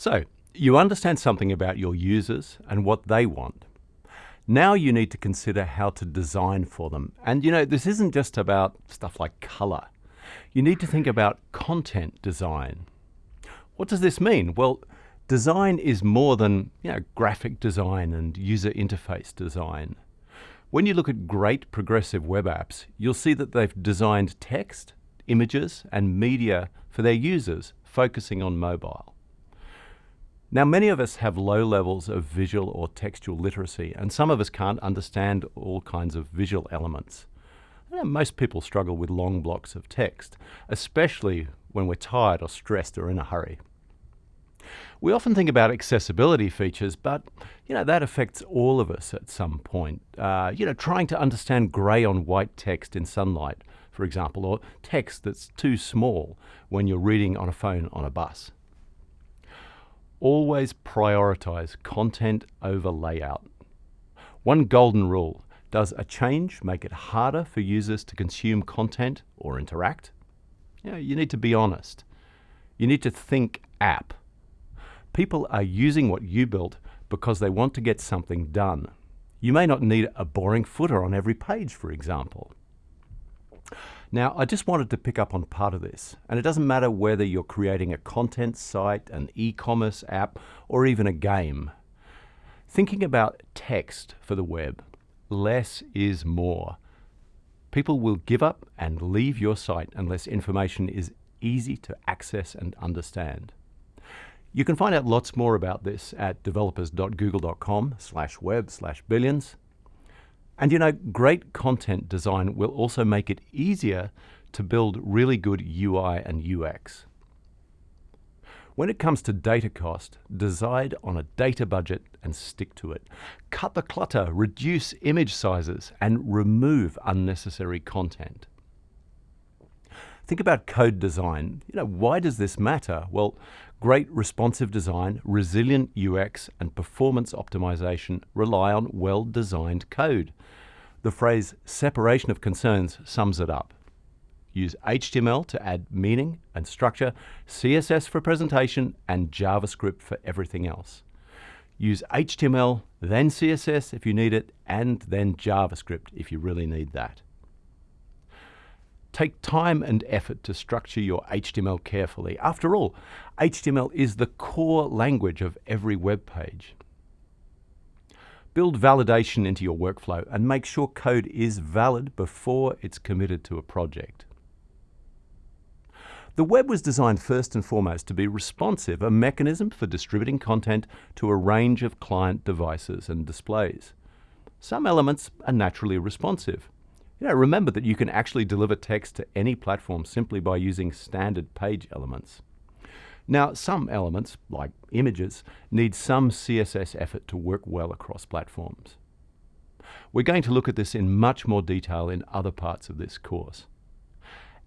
So, you understand something about your users and what they want. Now you need to consider how to design for them. And you know, this isn't just about stuff like color. You need to think about content design. What does this mean? Well, design is more than you know, graphic design and user interface design. When you look at great progressive web apps, you'll see that they've designed text, images, and media for their users, focusing on mobile. Now, many of us have low levels of visual or textual literacy, and some of us can't understand all kinds of visual elements. Most people struggle with long blocks of text, especially when we're tired or stressed or in a hurry. We often think about accessibility features, but you know that affects all of us at some point. Uh, you know, trying to understand grey on white text in sunlight, for example, or text that's too small when you're reading on a phone on a bus. Always prioritize content over layout. One golden rule, does a change make it harder for users to consume content or interact? You, you need to be honest. You need to think app. People are using what you built because they want to get something done. You may not need a boring footer on every page, for example. Now, I just wanted to pick up on part of this, and it doesn't matter whether you're creating a content site, an e-commerce app, or even a game. Thinking about text for the web, less is more. People will give up and leave your site unless information is easy to access and understand. You can find out lots more about this at developers.google.com slash web slash billions. And you know, great content design will also make it easier to build really good UI and UX. When it comes to data cost, decide on a data budget and stick to it. Cut the clutter, reduce image sizes, and remove unnecessary content. Think about code design. You know, why does this matter? Well, great responsive design, resilient UX, and performance optimization rely on well-designed code. The phrase separation of concerns sums it up. Use HTML to add meaning and structure, CSS for presentation, and JavaScript for everything else. Use HTML, then CSS if you need it, and then JavaScript if you really need that. Take time and effort to structure your HTML carefully. After all, HTML is the core language of every web page. Build validation into your workflow and make sure code is valid before it's committed to a project. The web was designed first and foremost to be responsive, a mechanism for distributing content to a range of client devices and displays. Some elements are naturally responsive. You know, remember that you can actually deliver text to any platform simply by using standard page elements. Now, some elements, like images, need some CSS effort to work well across platforms. We're going to look at this in much more detail in other parts of this course.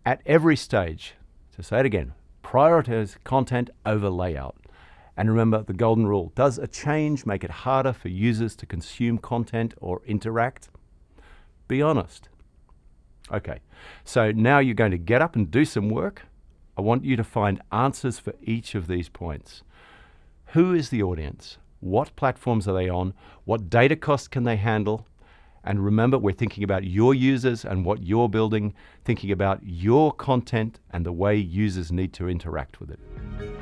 At every stage, to say it again, prioritize content over layout. And remember the golden rule, does a change make it harder for users to consume content or interact? Be honest. Okay, so now you're going to get up and do some work. I want you to find answers for each of these points. Who is the audience? What platforms are they on? What data costs can they handle? And remember, we're thinking about your users and what you're building, thinking about your content and the way users need to interact with it.